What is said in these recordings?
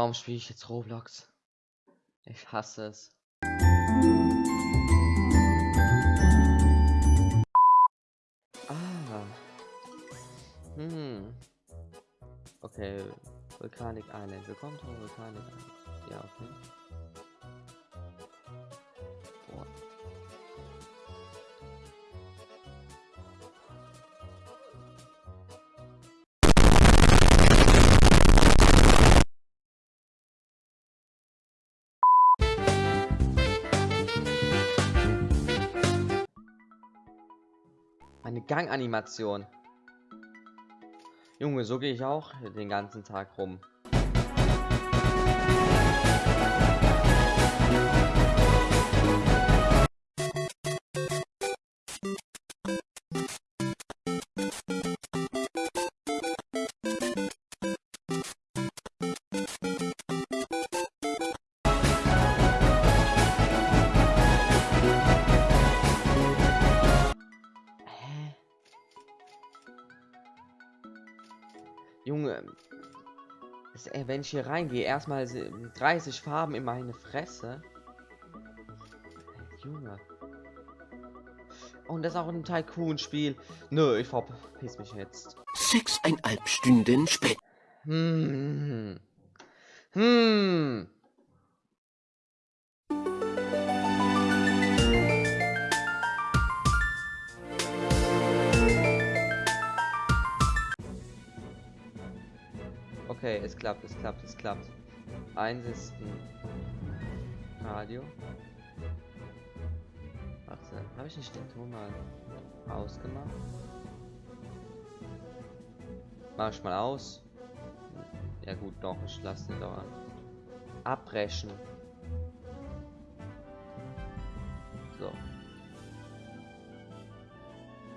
Warum spiele ich jetzt Roblox? Ich hasse es. Ah. Hm. Okay. Volcanic Island. Willkommen zu Volcanic Island. Ja, okay. Eine Ganganimation. Junge, so gehe ich auch den ganzen Tag rum. Wenn ich hier reingehe, erstmal se- 30 Farben in meine Fresse. Junge. Und das ist auch ein Tycoon-Spiel. Nö, ich verpiss mich jetzt. Sechseinhalb Stunden später. Hm. Hm. Okay, es klappt, es klappt, es klappt. Eins ist ein Radio. Warte, habe ich nicht den Ton mal ausgemacht? Mach ich mal aus. Ja gut, doch, ich lasse den doch an. Abbrechen. So.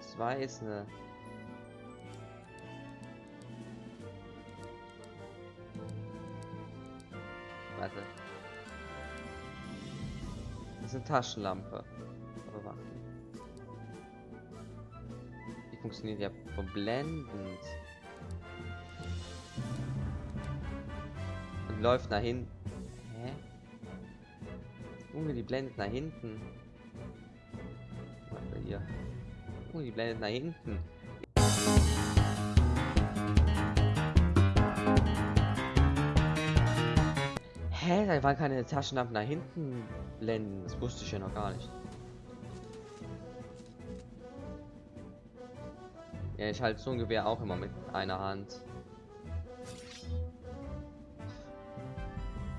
Zwei ist eine. Warte. Das ist eine Taschenlampe. Aber warte. Die funktioniert ja verblendend. Und läuft nach hinten. Hä? Junge, die blendet nach hinten. Warte hier. Junge, die blendet nach hinten. Hä? Da waren keine Taschenlampen nach hinten blenden. Das wusste ich ja noch gar nicht. Ja, ich halte so ein Gewehr auch immer mit einer Hand.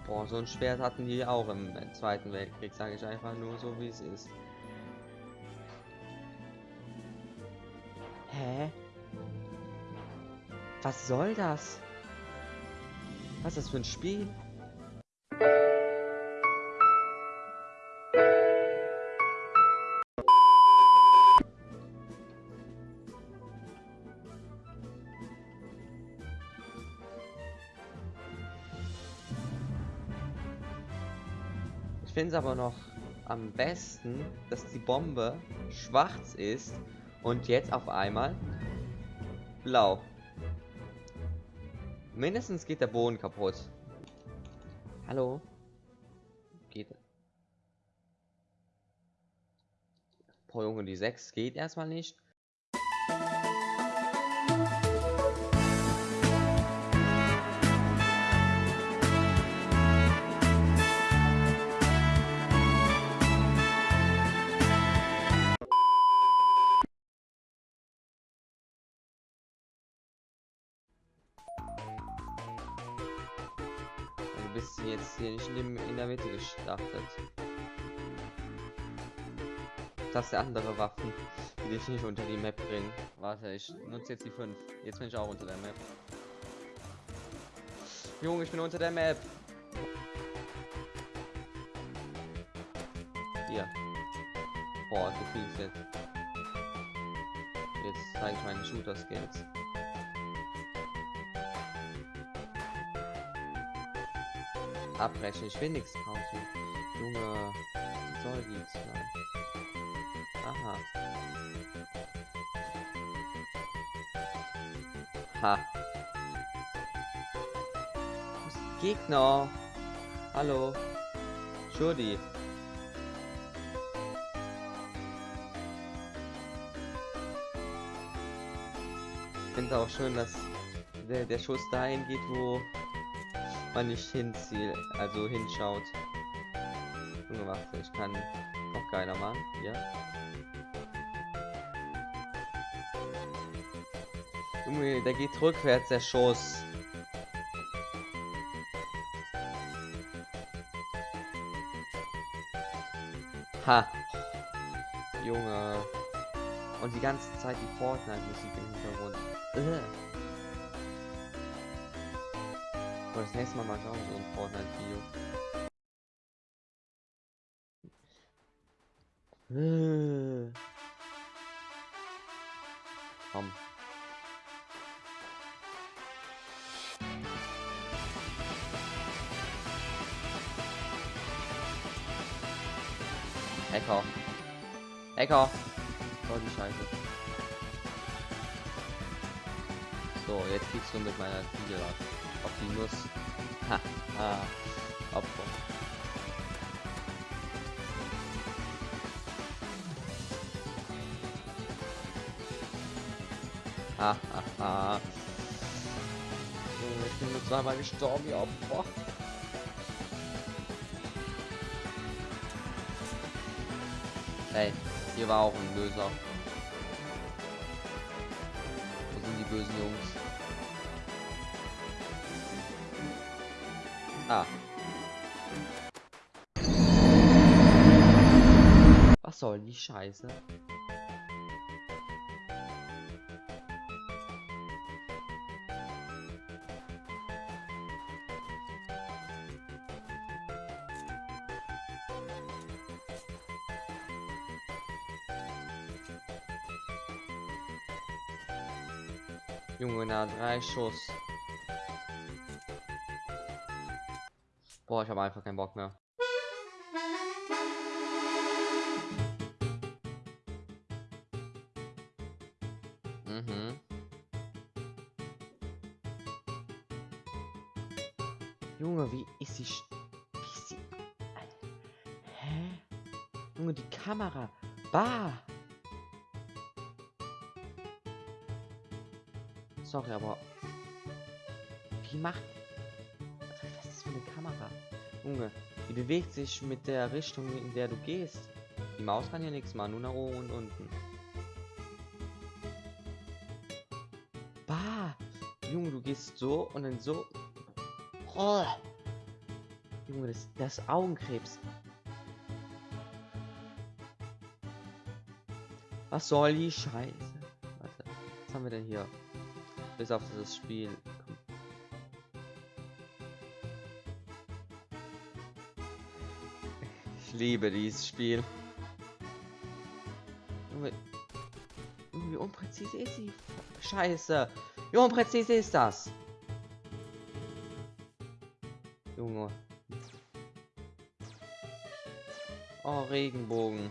Boah, so ein Schwert hatten die auch im Zweiten Weltkrieg, sage ich einfach nur so, wie es ist. Hä? Was soll das? Was ist das für ein Spiel? Ich finde es aber noch am besten, dass die Bombe schwarz ist und jetzt auf einmal blau. Mindestens geht der Boden kaputt. Hallo? Geht. Boah, Junge, die 6 geht erstmal nicht. Bist jetzt hier nicht in, in der Mitte gestartet. Das sind andere Waffen, die dich nicht unter die Map bringen. Warte, ich nutze jetzt die 5. Jetzt bin ich auch unter der Map. Junge, ich bin unter der Map. Hier. Boah, viel ist jetzt. Jetzt zeige ich meine Shooter-Skills. Abbrechen, ich will nichts kaufen. Junge, soll die sein? Aha. Ha. Gegner. Hallo. Shurdi. Ich finde auch schön, dass der, der Schuss dahin geht, wo man nicht hinzielt, also hinschaut. Warte, ich kann noch geiler machen. Hier. Junge, der geht rückwärts, der Schuss. Ha. Junge. Und die ganze Zeit die Fortnite-Musik im Hintergrund. Ugh. Aber das nächste Mal mache ich auch so ein Fortnite-Video. Äh. Komm. Hacker. Hacker. Oh, die Scheiße. So, jetzt kriegst du mit meiner Fliege auf die Nuss. Ha, ha. Opfer. Ha, ha, ha. So, ich bin nur zweimal gestorben, ihr Opfer. Hey, hier war auch ein Löser. Die bösen Jungs? Ah. Was soll die Scheiße? Junge, na drei Schuss. Boah, ich habe einfach keinen Bock mehr. Mhm. Junge, wie ist sie? Wie ist sie? Hä? Junge, die Kamera. Bah! Sorry, aber. Wie macht. Was ist das für eine Kamera? Junge, die bewegt sich mit der Richtung, in der du gehst. Die Maus kann ja nichts machen, nur nach oben und unten. Bah! Junge, du gehst so und dann so. Oh. Junge, das, das Augenkrebs. Was soll die Scheiße? Warte, was haben wir denn hier? Bis auf dieses Spiel. Ich liebe dieses Spiel. Junge, wie unpräzise ist sie? Scheiße. Wie unpräzise ist das? Junge. Oh, Regenbogen.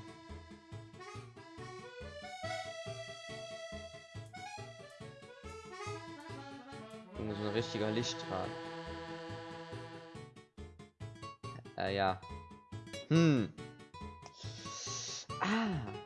Richtiger Lichtstrahl. Äh, ja. Hm. Ah.